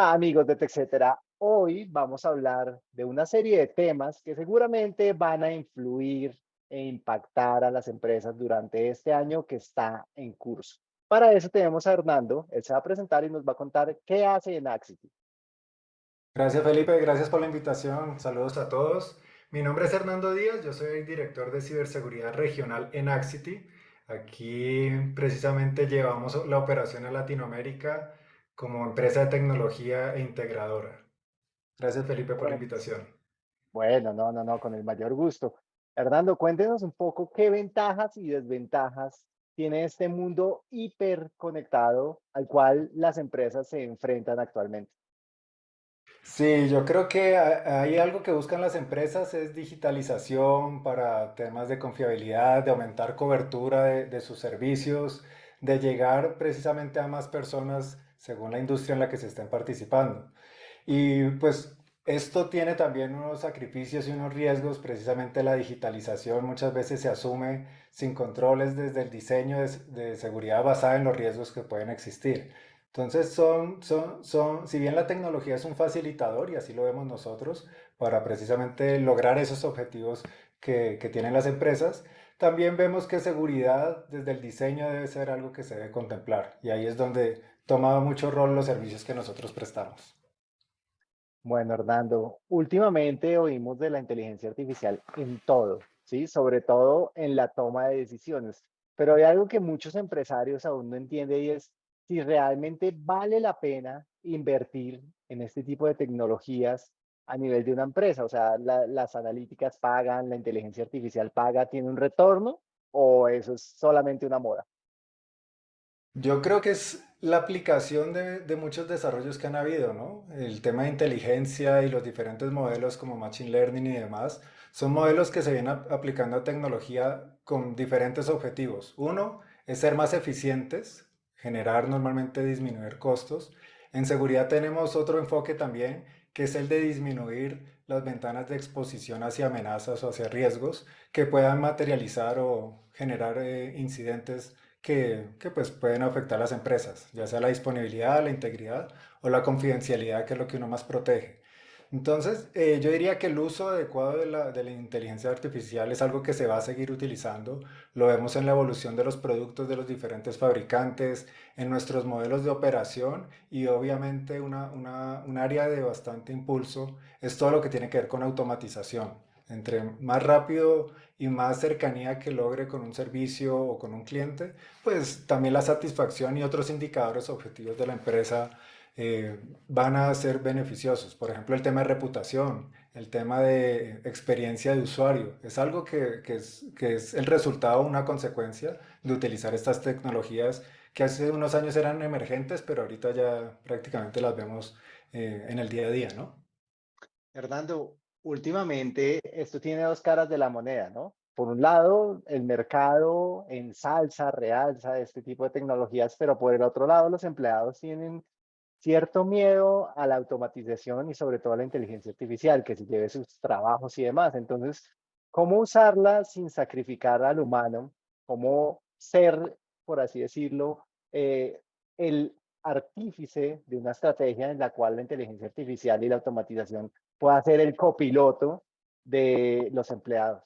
Amigos de TechCetera. Hoy vamos a hablar de una serie de temas que seguramente van a influir e impactar a las empresas durante este año que está en curso. Para eso tenemos a Hernando, él se va a presentar y nos va a contar qué hace en Axity. Gracias Felipe, gracias por la invitación, saludos a todos. Mi nombre es Hernando Díaz, yo soy director de ciberseguridad regional en Axity. Aquí precisamente llevamos la operación a Latinoamérica como empresa de tecnología e integradora. Gracias Felipe por la invitación. Bueno, no, no, no, con el mayor gusto. Hernando, cuéntenos un poco qué ventajas y desventajas tiene este mundo hiperconectado al cual las empresas se enfrentan actualmente. Sí, yo creo que hay algo que buscan las empresas es digitalización para temas de confiabilidad, de aumentar cobertura de, de sus servicios, de llegar precisamente a más personas según la industria en la que se estén participando. Y pues esto tiene también unos sacrificios y unos riesgos, precisamente la digitalización muchas veces se asume sin controles desde el diseño de, de seguridad basada en los riesgos que pueden existir. Entonces, son, son, son, si bien la tecnología es un facilitador, y así lo vemos nosotros, para precisamente lograr esos objetivos que, que tienen las empresas, también vemos que seguridad desde el diseño debe ser algo que se debe contemplar. Y ahí es donde toma mucho rol los servicios que nosotros prestamos. Bueno, Hernando, últimamente oímos de la inteligencia artificial en todo, ¿sí? Sobre todo en la toma de decisiones. Pero hay algo que muchos empresarios aún no entienden y es si realmente vale la pena invertir en este tipo de tecnologías a nivel de una empresa. O sea, las analíticas pagan, la inteligencia artificial paga, ¿tiene un retorno o eso es solamente una moda? Yo creo que es la aplicación de, de, muchos desarrollos que han habido, ¿no? El tema de inteligencia y los diferentes modelos como Machine Learning y demás, son modelos que se vienen aplicando a tecnología con diferentes objetivos. Uno es ser más eficientes, generar normalmente disminuir costos. En seguridad tenemos otro enfoque también, que es el de disminuir las ventanas de exposición hacia amenazas o hacia riesgos que puedan materializar o generar eh, incidentes que, que, pues pueden afectar a las empresas, ya sea la disponibilidad, la integridad o la confidencialidad, que es lo que uno más protege. Entonces, eh, yo diría que el uso adecuado de la, de la, inteligencia artificial es algo que se va a seguir utilizando. Lo vemos en la evolución de los productos de los diferentes fabricantes, en nuestros modelos de operación y obviamente una, una, un área de bastante impulso es todo lo que tiene que ver con automatización. Entre más rápido y más cercanía que logre con un servicio o con un cliente, pues también la satisfacción y otros indicadores objetivos de la empresa eh, van a ser beneficiosos. Por ejemplo, el tema de reputación, el tema de experiencia de usuario, es algo que, es el resultado, una consecuencia de utilizar estas tecnologías que hace unos años eran emergentes, pero ahorita ya prácticamente las vemos eh, en el día a día, ¿no? Hernando, últimamente esto tiene dos caras de la moneda, ¿no? Por un lado, el mercado ensalza, realza este tipo de tecnologías, pero por el otro lado, los empleados tienen cierto miedo a la automatización y sobre todo a la inteligencia artificial, que se lleve sus trabajos y demás. Entonces, ¿cómo usarla sin sacrificar al humano? ¿Cómo ser, por así decirlo, eh, el artífice de una estrategia en la cual la inteligencia artificial y la automatización pueda ser el copiloto de los empleados?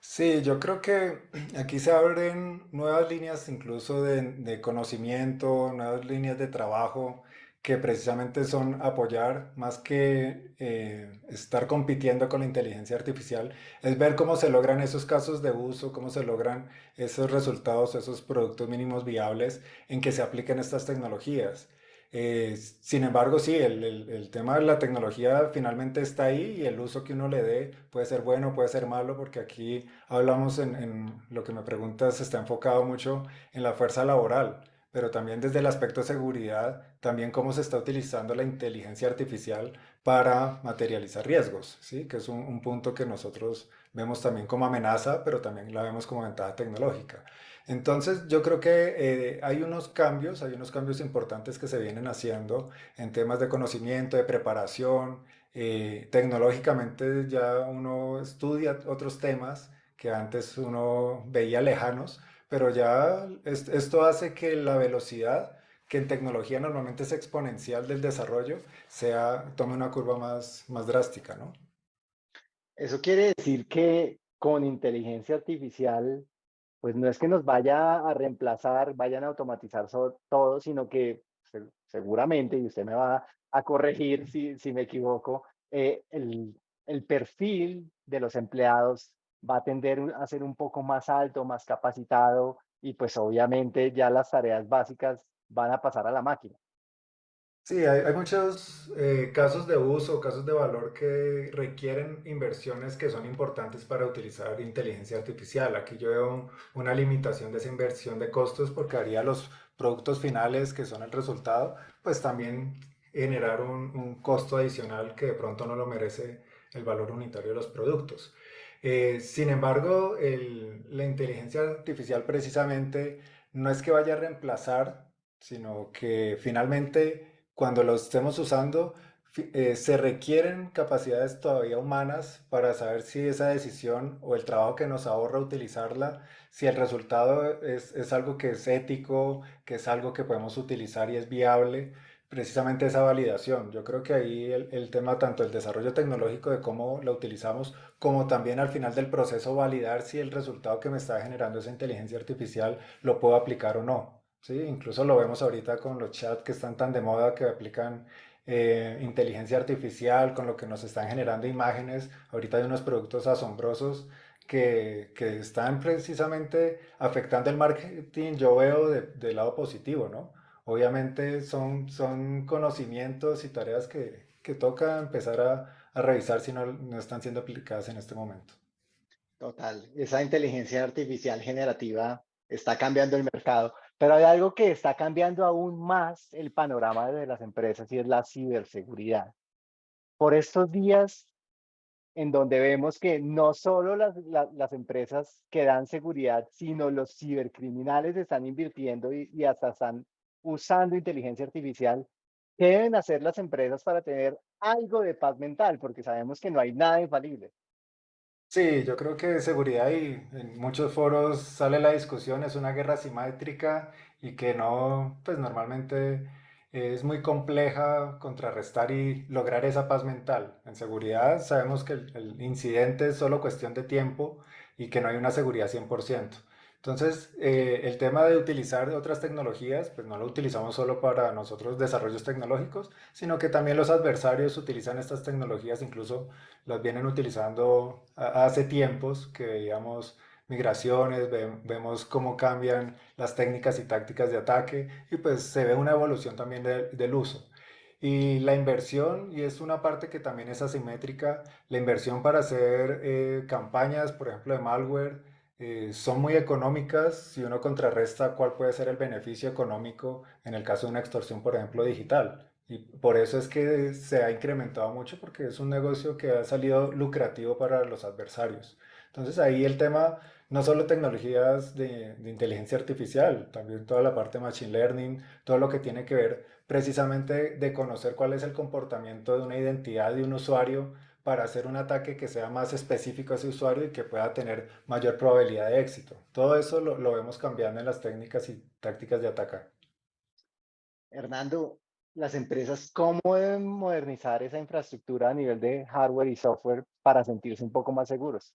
Sí, yo creo que aquí se abren nuevas líneas incluso de, de conocimiento, nuevas líneas de trabajo que precisamente son apoyar más que eh, estar compitiendo con la inteligencia artificial, es ver cómo se logran esos casos de uso, cómo se logran esos resultados, esos productos mínimos viables en que se apliquen estas tecnologías. Eh, sin embargo, sí, el, tema de la tecnología finalmente está ahí y el uso que uno le dé puede ser bueno, puede ser malo, porque aquí hablamos en, en lo que me preguntas, está enfocado mucho en la fuerza laboral, pero también desde el aspecto de seguridad, también cómo se está utilizando la inteligencia artificial para materializar riesgos, ¿sí? que es un, un punto que nosotros vemos también como amenaza, pero también la vemos como ventaja tecnológica. Entonces yo creo que eh, hay unos cambios, hay unos cambios importantes que se vienen haciendo en temas de conocimiento, de preparación. Eh, tecnológicamente ya uno estudia otros temas que antes uno veía lejanos, pero ya es, esto hace que la velocidad que en tecnología normalmente es exponencial del desarrollo, sea, tome una curva más, más drástica, ¿no? Eso quiere decir que con inteligencia artificial, pues no es que nos vaya a reemplazar, vayan a automatizar todo, sino que seguramente, y usted me va a corregir si, si me equivoco, eh, el, el perfil de los empleados va a tender a ser un poco más alto, más capacitado y pues obviamente ya las tareas básicas van a pasar a la máquina. Sí, hay, muchos eh, casos de uso, casos de valor que requieren inversiones que son importantes para utilizar inteligencia artificial. Aquí yo veo una limitación de esa inversión de costos porque haría los productos finales que son el resultado, pues también generar un, un costo adicional que de pronto no lo merece el valor unitario de los productos. Eh, sin embargo, la inteligencia artificial precisamente no es que vaya a reemplazar, sino que finalmente cuando lo estemos usando, eh, se requieren capacidades todavía humanas para saber si esa decisión o el trabajo que nos ahorra utilizarla, si el resultado es, es algo que es ético, que es algo que podemos utilizar y es viable precisamente esa validación. Yo creo que ahí el, el, tema, tanto el desarrollo tecnológico de cómo la utilizamos, como también al final del proceso validar si el resultado que me está generando esa inteligencia artificial lo puedo aplicar o no. ¿sí? Incluso lo vemos ahorita con los chats que están tan de moda que aplican eh, inteligencia artificial, con lo que nos están generando imágenes. Ahorita hay unos productos asombrosos que, que están precisamente afectando el marketing, yo veo del de lado positivo, ¿no? Obviamente son, son conocimientos y tareas que, que toca empezar a, a revisar si no, no están siendo aplicadas en este momento. Total, esa inteligencia artificial generativa está cambiando el mercado, pero hay algo que está cambiando aún más el panorama de las empresas y es la ciberseguridad. Por estos días en donde vemos que no solo las, las, empresas que dan seguridad, sino los cibercriminales están invirtiendo y, y hasta están usando inteligencia artificial, ¿qué deben hacer las empresas para tener algo de paz mental? Porque sabemos que no hay nada infalible. Sí, yo creo que seguridad y en muchos foros sale la discusión, es una guerra asimétrica y que no, pues normalmente es muy compleja contrarrestar y lograr esa paz mental. En seguridad sabemos que el, el incidente es solo cuestión de tiempo y que no hay una seguridad 100%. Entonces, eh, el tema de utilizar otras tecnologías, pues no lo utilizamos solo para nosotros desarrollos tecnológicos, sino que también los adversarios utilizan estas tecnologías, incluso las vienen utilizando hace tiempos que veíamos migraciones, vemos cómo cambian las técnicas y tácticas de ataque y pues se ve una evolución también del uso. Y la inversión, y es una parte que también es asimétrica, la inversión para hacer eh, campañas, por ejemplo, de malware, eh, son muy económicas si uno contrarresta cuál puede ser el beneficio económico en el caso de una extorsión, por ejemplo, digital. Y por eso es que se ha incrementado mucho porque es un negocio que ha salido lucrativo para los adversarios. Entonces ahí el tema, no solo tecnologías de, de inteligencia artificial, también toda la parte de machine learning, todo lo que tiene que ver precisamente de conocer cuál es el comportamiento de una identidad de un usuario para hacer un ataque que sea más específico a ese usuario y que pueda tener mayor probabilidad de éxito. Todo eso lo, lo vemos cambiando en las técnicas y tácticas de ataque. Hernando, las empresas, ¿cómo deben modernizar esa infraestructura a nivel de hardware y software para sentirse un poco más seguros?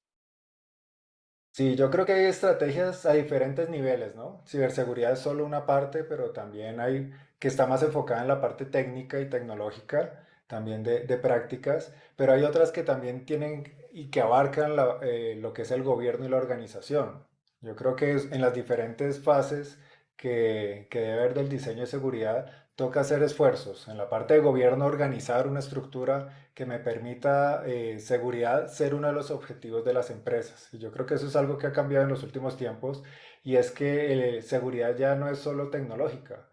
Sí, yo creo que hay estrategias a diferentes niveles, ¿no? Ciberseguridad es solo una parte, pero también hay que está más enfocada en la parte técnica y tecnológica también de, prácticas, pero hay otras que también tienen y que abarcan eh, lo que es el gobierno y la organización. Yo creo que en las diferentes fases que, que, debe haber del diseño de seguridad, toca hacer esfuerzos. En la parte de gobierno, organizar una estructura que me permita eh, seguridad ser uno de los objetivos de las empresas. Y yo creo que eso es algo que ha cambiado en los últimos tiempos y es que eh, seguridad ya no es solo tecnológica.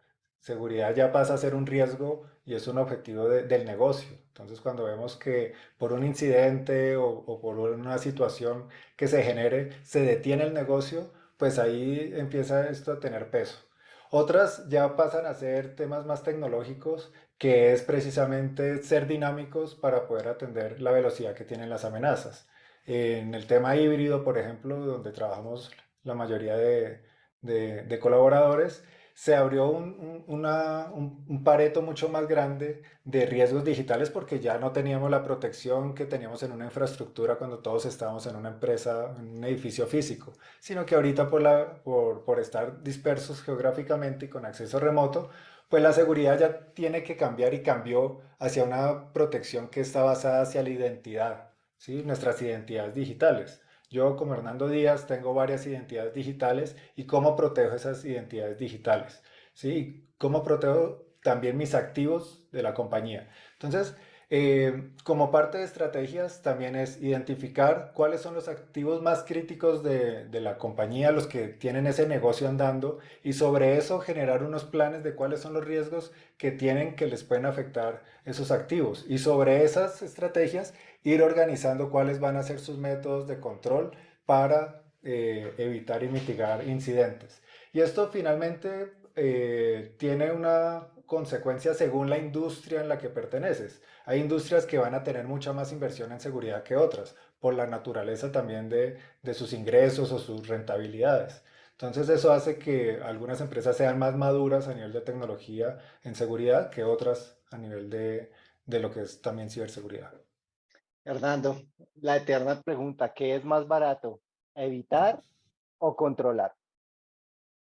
Seguridad ya pasa a ser un riesgo y es un objetivo de, del negocio. Entonces, cuando vemos que por un incidente o, por una situación que se genere, se detiene el negocio, pues ahí empieza esto a tener peso. Otras ya pasan a ser temas más tecnológicos, que es precisamente ser dinámicos para poder atender la velocidad que tienen las amenazas. En el tema híbrido, por ejemplo, donde trabajamos la mayoría de, de colaboradores, se abrió un, un, pareto mucho más grande de riesgos digitales porque ya no teníamos la protección que teníamos en una infraestructura cuando todos estábamos en una empresa, en un edificio físico, sino que ahorita por, la, por, por estar dispersos geográficamente y con acceso remoto, pues la seguridad ya tiene que cambiar y cambió hacia una protección que está basada hacia la identidad, ¿sí? nuestras identidades digitales. Yo como Hernando Díaz tengo varias identidades digitales y cómo protejo esas identidades digitales, ¿sí? Cómo protejo también mis activos de la compañía. Entonces, eh, como parte de estrategias también es identificar cuáles son los activos más críticos de, de, la compañía, los que tienen ese negocio andando y sobre eso generar unos planes de cuáles son los riesgos que tienen que les pueden afectar esos activos y sobre esas estrategias ir organizando cuáles van a ser sus métodos de control para eh, evitar y mitigar incidentes. Y esto finalmente eh, tiene una consecuencia según la industria en la que perteneces. Hay industrias que van a tener mucha más inversión en seguridad que otras, por la naturaleza también de, sus ingresos o sus rentabilidades. Entonces eso hace que algunas empresas sean más maduras a nivel de tecnología en seguridad que otras a nivel de, de lo que es también ciberseguridad. Hernando, la eterna pregunta, ¿qué es más barato? ¿Evitar o controlar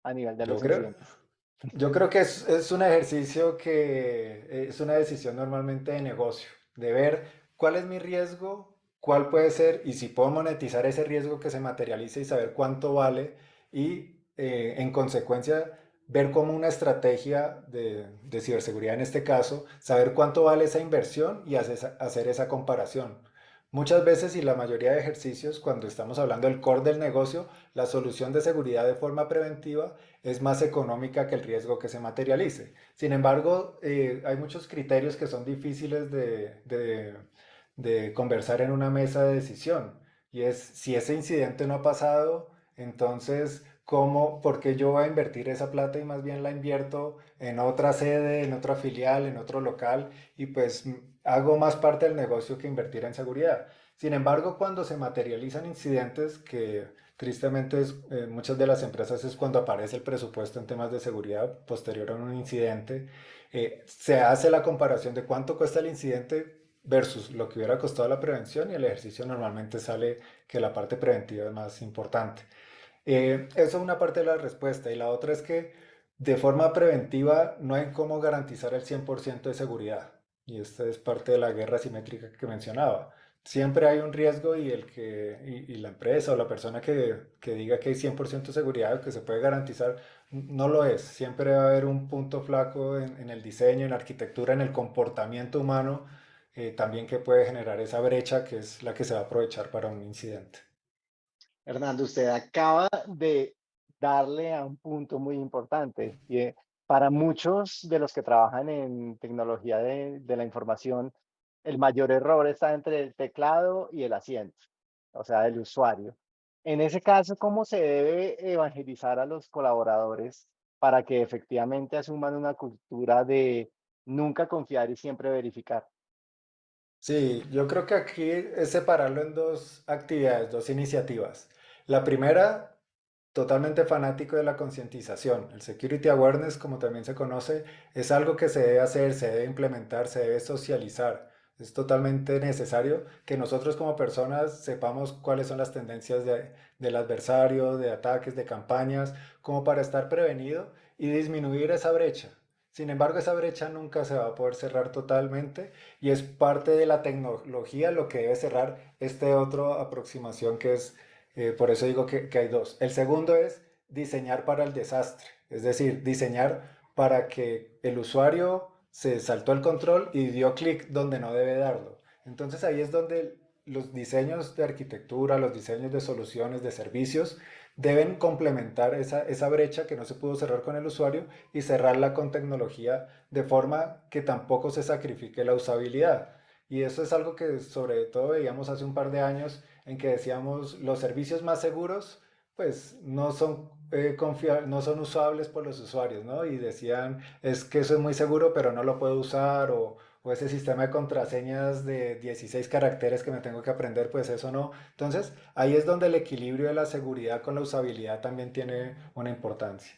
a nivel de los incidentes? Yo creo que es, un ejercicio que es una decisión normalmente de negocio, de ver cuál es mi riesgo, cuál puede ser y si puedo monetizar ese riesgo que se materialice y saber cuánto vale y eh, en consecuencia ver como una estrategia de, ciberseguridad en este caso, saber cuánto vale esa inversión y hacer esa comparación. Muchas veces y la mayoría de ejercicios, cuando estamos hablando del core del negocio, la solución de seguridad de forma preventiva es más económica que el riesgo que se materialice. Sin embargo, eh, hay muchos criterios que son difíciles de, de conversar en una mesa de decisión. Y es, si ese incidente no ha pasado, entonces cómo, por qué yo voy a invertir esa plata y más bien la invierto en otra sede, en otra filial, en otro local y pues hago más parte del negocio que invertir en seguridad. Sin embargo, cuando se materializan incidentes que tristemente es, eh, muchas de las empresas es cuando aparece el presupuesto en temas de seguridad posterior a un incidente, eh, se hace la comparación de cuánto cuesta el incidente versus lo que hubiera costado la prevención y el ejercicio normalmente sale que la parte preventiva es más importante. Eh, eso es una parte de la respuesta. Y la otra es que de forma preventiva no hay cómo garantizar el 100% de seguridad. Y esta es parte de la guerra simétrica que mencionaba. Siempre hay un riesgo y, el que, y, la empresa o la persona que, que diga que hay 100% de seguridad, que se puede garantizar, no lo es. Siempre va a haber un punto flaco en, el diseño, en la arquitectura, en el comportamiento humano, eh, también que puede generar esa brecha que es la que se va a aprovechar para un incidente. Hernando, usted acaba de darle a un punto muy importante. Para muchos de los que trabajan en tecnología de, la información, el mayor error está entre el teclado y el asiento, o sea, el usuario. En ese caso, ¿cómo se debe evangelizar a los colaboradores para que efectivamente asuman una cultura de nunca confiar y siempre verificar? Sí, yo creo que aquí es separarlo en dos actividades, dos iniciativas. La primera, totalmente fanático de la concientización. El security awareness, como también se conoce, es algo que se debe hacer, se debe implementar, se debe socializar. Es totalmente necesario que nosotros como personas sepamos cuáles son las tendencias del adversario, de ataques, de campañas, como para estar prevenido y disminuir esa brecha. Sin embargo, esa brecha nunca se va a poder cerrar totalmente y es parte de la tecnología lo que debe cerrar esta otra aproximación que es eh, por eso digo que, hay dos. El segundo es diseñar para el desastre, es decir, diseñar para que el usuario se saltó el control y dio clic donde no debe darlo. Entonces ahí es donde los diseños de arquitectura, los diseños de soluciones, de servicios, deben complementar esa, esa, brecha que no se pudo cerrar con el usuario y cerrarla con tecnología de forma que tampoco se sacrifique la usabilidad. Y eso es algo que sobre todo veíamos hace un par de años en que decíamos los servicios más seguros pues no son, eh, no son usables por los usuarios, ¿no? Y decían, es que eso es muy seguro, pero no lo puedo usar, o, o ese sistema de contraseñas de 16 caracteres que me tengo que aprender, pues eso no. Entonces, ahí es donde el equilibrio de la seguridad con la usabilidad también tiene una importancia.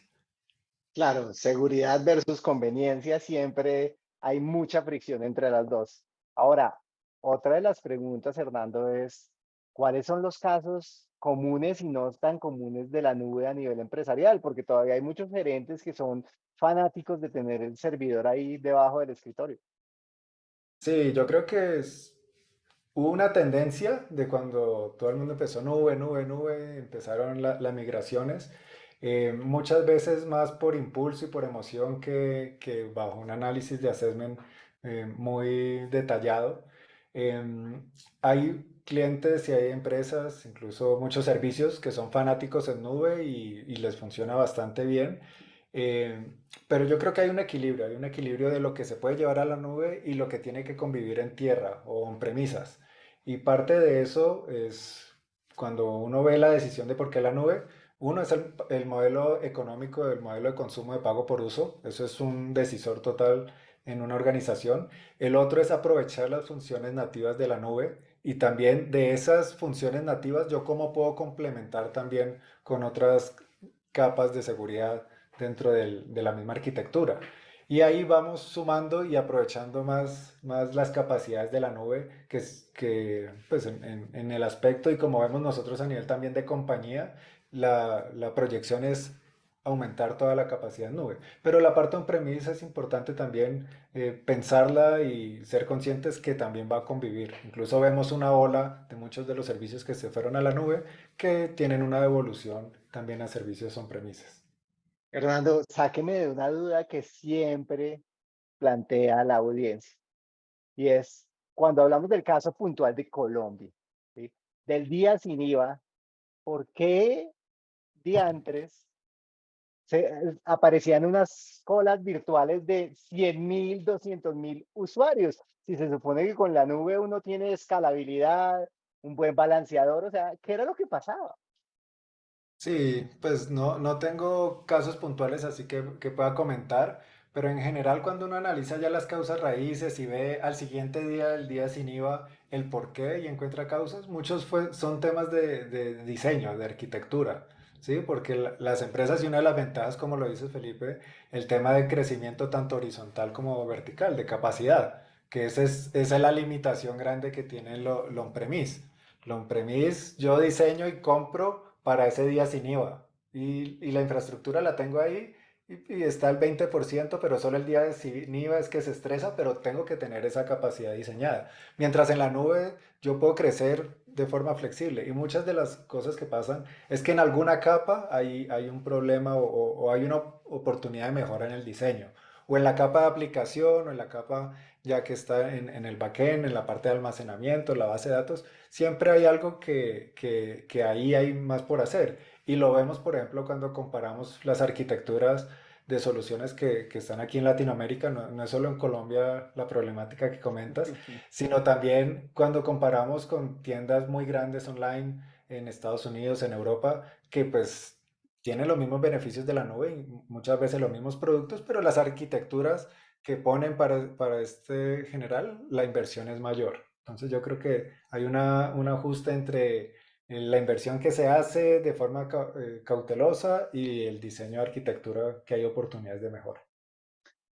Claro, seguridad versus conveniencia, siempre hay mucha fricción entre las dos. Ahora, otra de las preguntas, Hernando, es, ¿cuáles son los casos comunes y no tan comunes de la nube a nivel empresarial? Porque todavía hay muchos gerentes que son fanáticos de tener el servidor ahí debajo del escritorio. Sí, yo creo que es, hubo una tendencia de cuando todo el mundo empezó nube, nube, nube, empezaron la- las migraciones, eh, muchas veces más por impulso y por emoción que, que bajo un análisis de assessment eh, muy detallado. Em, hay clientes y hay empresas, incluso muchos servicios que son fanáticos en nube y, les funciona bastante bien. Em, pero yo creo que hay un equilibrio, hay un equilibrio de lo que se puede llevar a la nube y lo que tiene que convivir en tierra o en premisas. Y parte de eso es cuando uno ve la decisión de por qué la nube, uno es el, el modelo económico, el modelo de consumo de pago por uso, eso es un decisor total en una organización. El otro es aprovechar las funciones nativas de la nube y también de esas funciones nativas yo cómo puedo complementar también con otras capas de seguridad dentro del- de la misma arquitectura. Y ahí vamos sumando y aprovechando más, más las capacidades de la nube, que, que pues en, en- en el aspecto y como vemos nosotros a nivel también de compañía, la, la proyección es aumentar toda la capacidad nube. Pero la parte on-premise es importante también eh, pensarla y ser conscientes que también va a convivir. Incluso vemos una ola de muchos de los servicios que se fueron a la nube que tienen una devolución también a servicios on-premises. Hernando, sáqueme de una duda que siempre plantea la audiencia, y es cuando hablamos del caso puntual de Colombia, ¿sí? Del día sin IVA, ¿por qué diantres se eh, aparecían unas colas virtuales de 100.000, 200.000 usuarios? Si se supone que con la nube uno tiene escalabilidad, un buen balanceador, o sea, ¿qué era lo que pasaba? Sí, pues no, no tengo casos puntuales así que, que pueda comentar, pero en general cuando uno analiza ya las causas raíces y ve al siguiente día, el día sin IVA, el por qué y encuentra causas, muchos fue- son temas de diseño, de arquitectura, ¿sí? Porque la- las empresas y una de las ventajas, como lo dice Felipe, el tema de crecimiento tanto horizontal como vertical, de capacidad, que esa es, esa es la limitación grande que tiene lo, lo on-premise. Lo on-premise yo diseño y compro para ese día sin IVA. Y, y la infraestructura la tengo ahí y, y está el 20%, pero solo el día de sin IVA es que se estresa, pero tengo que tener esa capacidad diseñada. Mientras en la nube yo puedo crecer de forma flexible. Y muchas de las cosas que pasan es que en alguna capa hay, hay un problema o, hay una oportunidad de mejora en el diseño. O en la capa de aplicación o en la capa ya que está en, en el backend, en la parte de almacenamiento, la base de datos siempre hay algo que, que, que ahí hay más por hacer. Y lo vemos, por ejemplo, cuando comparamos las arquitecturas de soluciones que, que están aquí en Latinoamérica, no, no es solo en Colombia la problemática que comentas, sino también cuando comparamos con tiendas muy grandes online en Estados Unidos, en Europa, que pues tienen los mismos beneficios de la nube y muchas veces los mismos productos, pero las arquitecturas que ponen para, para este general, la inversión es mayor. Entonces yo creo que hay una, un ajuste entre la inversión que se hace de forma eh, cautelosa y el diseño de arquitectura que hay oportunidades de mejora.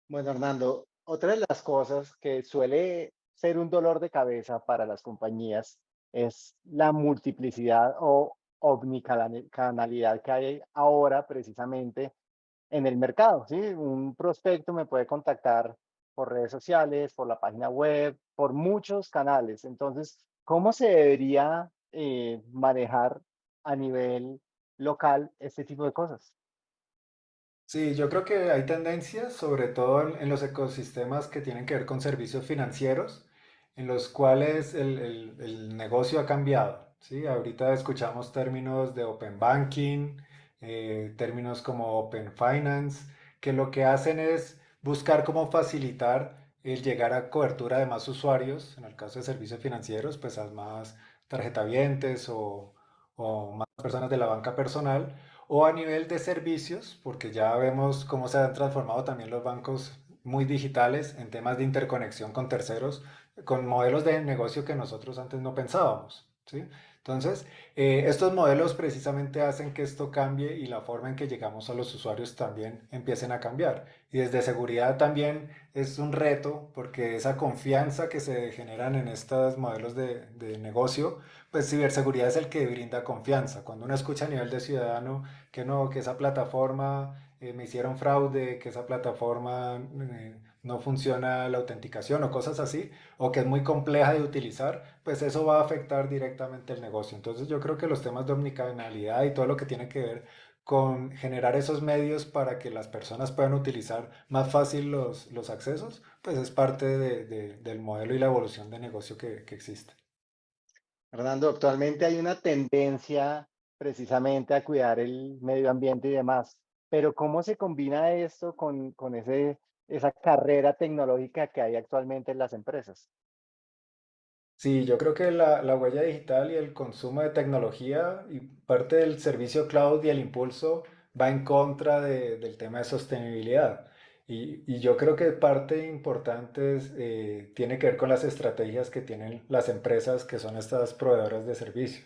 Bueno, Hernando, otra de las cosas que suele ser un dolor de cabeza para las compañías es la multiplicidad o omnicanalidad que hay ahora precisamente en el mercado, ¿sí? Un prospecto me puede contactar por redes sociales, por la página web, por muchos canales. Entonces, ¿cómo se debería eh, manejar a nivel local este tipo de cosas? Sí, yo creo que hay tendencias, sobre todo en, los ecosistemas que tienen que ver con servicios financieros, en los cuales el, el- el negocio ha cambiado, ¿sí? Ahorita escuchamos términos de open banking, eh, términos como open finance, que lo que hacen es buscar cómo facilitar el llegar a cobertura de más usuarios, en el caso de servicios financieros, pues a más tarjetavientes o, o más personas de la banca personal o a nivel de servicios, porque ya vemos cómo se han transformado también los bancos muy digitales en temas de interconexión con terceros, con modelos de negocio que nosotros antes no pensábamos, ¿sí? Entonces, eh, estos modelos precisamente hacen que esto cambie y la forma en que llegamos a los usuarios también empiecen a cambiar. Y desde seguridad también es un reto porque esa confianza que se generan en estos modelos de, de negocio, pues ciberseguridad es el que brinda confianza. Cuando uno escucha a nivel de ciudadano que no, que esa plataforma eh, me hicieron fraude, que esa plataforma eh, no funciona la autenticación o cosas así, o que es muy compleja de utilizar, pues eso va a afectar directamente el negocio. Entonces yo creo que los temas de omnicanalidad y todo lo que tiene que ver con generar esos medios para que las personas puedan utilizar más fácil los, los accesos, pues es parte de, del modelo y la evolución de negocio que, que existe. Fernando, actualmente hay una tendencia precisamente a cuidar el medio ambiente y demás, pero ¿cómo se combina esto con, con ese esa carrera tecnológica que hay actualmente en las empresas. Sí, yo creo que la, la huella digital y el consumo de tecnología y parte del servicio cloud y el impulso va en contra de- del tema de sostenibilidad. Y, y yo creo que parte importante es, eh, tiene que ver con las estrategias que tienen las empresas que son estas proveedoras de servicios.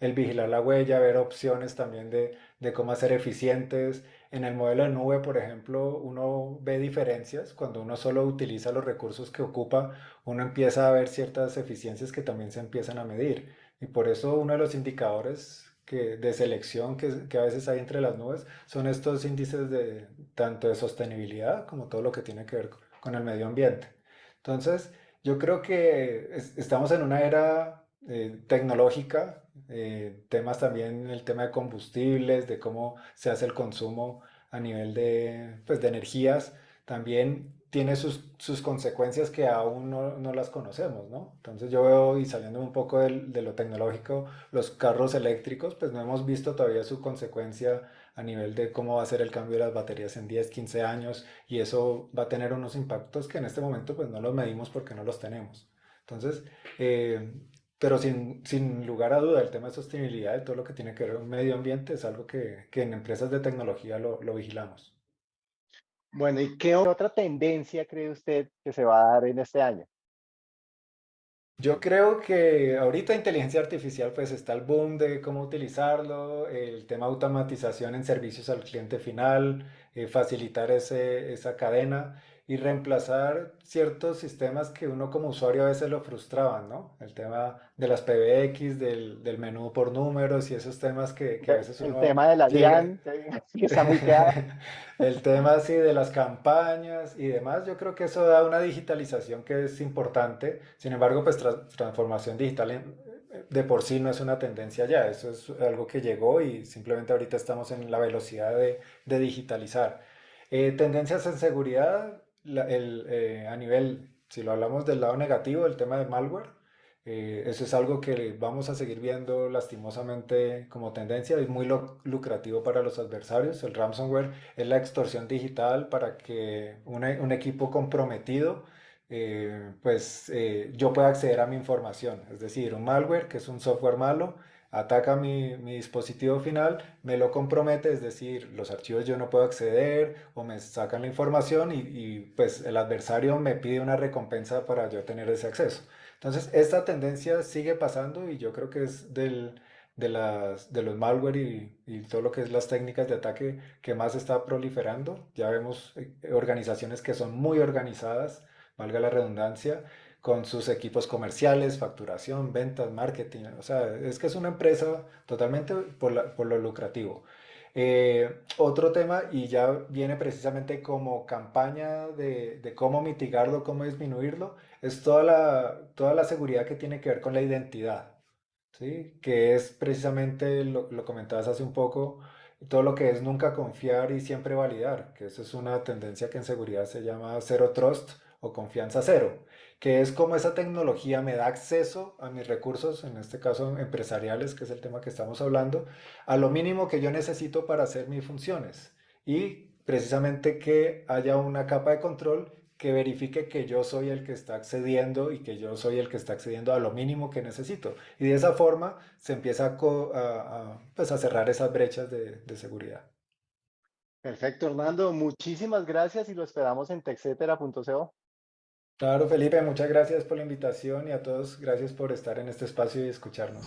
El vigilar la huella, ver opciones también de, de cómo hacer eficientes en el modelo de nube, por ejemplo, uno ve diferencias. Cuando uno solo utiliza los recursos que ocupa, uno empieza a ver ciertas eficiencias que también se empiezan a medir. Y por eso uno de los indicadores que, de selección que, que a veces hay entre las nubes son estos índices de tanto de sostenibilidad como todo lo que tiene que ver con el medio ambiente. Entonces, yo creo que estamos en una era eh, tecnológica eh, temas también, el tema de combustibles, de cómo se hace el consumo a nivel de, pues, de energías, también tiene sus, sus consecuencias que aún no, no, las conocemos, ¿no? Entonces yo veo, y saliendo un poco de, de lo tecnológico, los carros eléctricos, pues no hemos visto todavía su consecuencia a nivel de cómo va a ser el cambio de las baterías en 10, 15 años, y eso va a tener unos impactos que en este momento pues no los medimos porque no los tenemos. Entonces, eh, pero sin, sin lugar a duda, el tema de sostenibilidad y todo lo que tiene que ver con medio ambiente es algo que, que en empresas de tecnología lo, lo vigilamos. Bueno, ¿y qué otra tendencia cree usted que se va a dar en este año? Yo creo que ahorita inteligencia artificial pues está el boom de cómo utilizarlo, el tema de automatización en servicios al cliente final, eh, facilitar ese, esa cadena y reemplazar ciertos sistemas que uno como usuario a veces lo frustraban, ¿no? El tema de las PBX, del, del menú por números y esos temas que, que a veces El uno tema de la DIAN, que está muy. El tema así de las campañas y demás, yo creo que eso da una digitalización que es importante. Sin embargo, pues tra- transformación digital en- de por sí no es una tendencia ya, eso es algo que llegó y simplemente ahorita estamos en la velocidad de, de digitalizar. Eh, tendencias en seguridad, la- el, eh, a nivel, si lo hablamos del lado negativo, el tema de malware, eh, eso es algo que vamos a seguir viendo lastimosamente como tendencia, es muy lucrativo para los adversarios. El ransomware es la extorsión digital para que una- un equipo comprometido, eh, pues eh, yo pueda acceder a mi información. Es decir, un malware, que es un software malo, ataca mi, mi dispositivo final, me lo compromete, es decir, los archivos yo no puedo acceder o me sacan la información y, y, pues el adversario me pide una recompensa para yo tener ese acceso. Entonces, esta tendencia sigue pasando y yo creo que es del, de las, de los malware y, y todo lo que es las técnicas de ataque que más está proliferando. Ya vemos eh, organizaciones que son muy organizadas, valga la redundancia, con sus equipos comerciales, facturación, ventas, marketing. O sea, es que es una empresa totalmente por, la- por lo lucrativo. Eh, otro tema, y ya viene precisamente como campaña de, de cómo mitigarlo, cómo disminuirlo, es toda la, toda la seguridad que tiene que ver con la identidad, ¿sí? Que es precisamente, lo, lo comentabas hace un poco, todo lo que es nunca confiar y siempre validar, que eso es una tendencia que en seguridad se llama Zero Trust o confianza cero, que es como esa tecnología me da acceso a mis recursos, en este caso empresariales, que es el tema que estamos hablando, a lo mínimo que yo necesito para hacer mis funciones y precisamente que haya una capa de control que verifique que yo soy el que está accediendo y que yo soy el que está accediendo a lo mínimo que necesito. Y de esa forma se empieza a, pues cerrar esas brechas de, de seguridad. Perfecto, Hernando. Muchísimas gracias y lo esperamos en texetera.co. Claro, Felipe, muchas gracias por la invitación y a todos gracias por estar en este espacio y escucharnos.